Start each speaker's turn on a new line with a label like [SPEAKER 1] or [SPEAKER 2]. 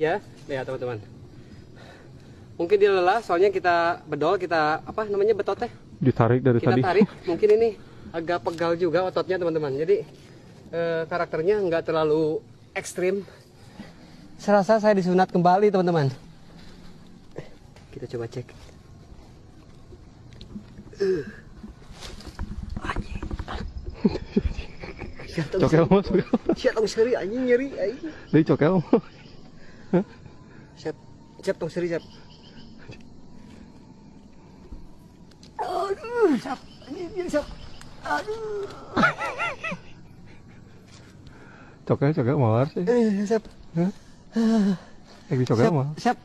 [SPEAKER 1] Ya, lihat teman-teman. Mungkin dia lelah, soalnya kita bedol, kita apa namanya betot teh?
[SPEAKER 2] Ditarik dari
[SPEAKER 1] Kita
[SPEAKER 2] tadi.
[SPEAKER 1] tarik. Mungkin ini agak pegal juga ototnya teman-teman. Jadi eh, karakternya nggak terlalu ekstrim. Serasa saya disunat kembali teman-teman. Kita coba cek.
[SPEAKER 2] Cokel mah, cokel.
[SPEAKER 1] Nyeri anjing. Siap, siap tong seri siap. Aduh, siap. Anjing siap. Aduh.
[SPEAKER 2] Cokel cokel mawar sih.
[SPEAKER 1] Eh, siap.
[SPEAKER 2] Eh di cokel mah.
[SPEAKER 1] siap.